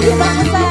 别管，拜拜。